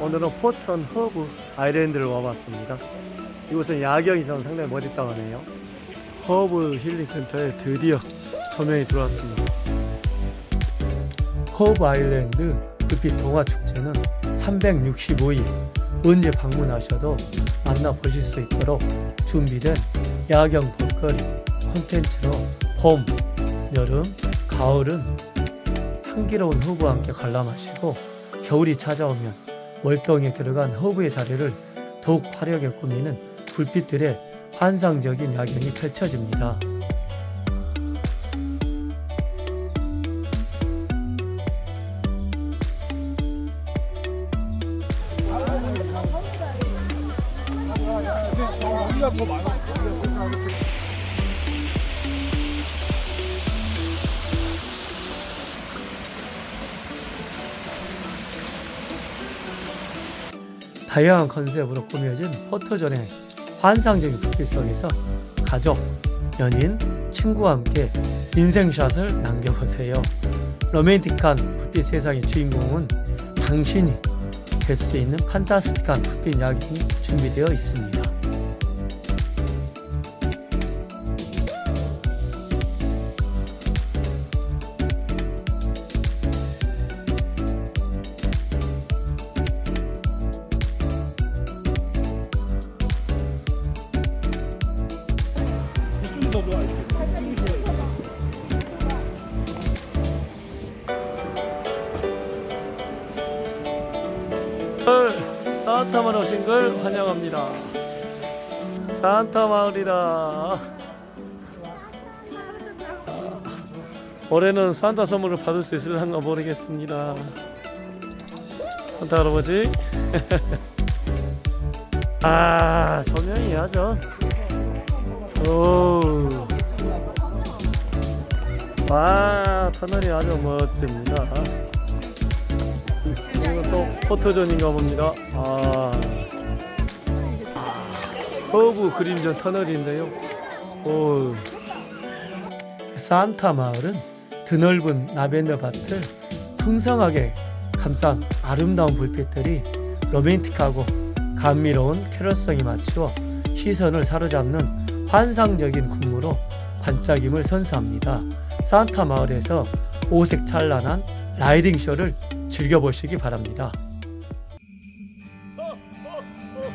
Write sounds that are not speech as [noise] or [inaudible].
오늘은 포천 허브 아일랜드를 와봤습니다. 이곳은 야경이 저는 상당히 멋있다고 하네요. 허브 힐링센터에 드디어 조명이 들어왔습니다. 허브 아일랜드 불빛 동화 축제는 365일 언제 방문하셔도 만나보실 수 있도록 준비된 야경 볼거리 콘텐츠로 봄, 여름, 가을은 향기로운 허브와 함께 관람하시고 겨울이 찾아오면 월동에 들어간 허브의 자리를 더욱 화려하게 꾸미는 불빛들의 환상적인 야경이 펼쳐집니다. 다양한 컨셉으로 꾸며진 포토존의 환상적인 불빛 속에서 가족, 연인, 친구와 함께 인생샷을 남겨보세요. 로맨틱한 불빛 세상의 주인공은 당신이 될 수 있는 판타스틱한 불빛 야경이 준비되어 있습니다. 산타 마을 오신 걸 환영합니다. 산타 마을이다. 올해는 산타 선물을 받을 수 있을런가 모르겠습니다. 산타 할아버지. [laughs] 아, 조명이 아주. 오. 와, 터널이 아주 멋집니다. 이거 또 포토존인가 봅니다. 아. 허브 그림전 터널인데요. 오. 산타 마을은 드넓은 라벤더 밭을 풍성하게 감싼 아름다운 불빛들이 로맨틱하고 감미로운 캐럴송에 맞추어 시선을 사로잡는 환상적인 군무로 반짝임을 선사합니다. 산타 마을에서 오색 찬란한 라이딩 쇼를 즐겨보시기 바랍니다. 어, 어, 어,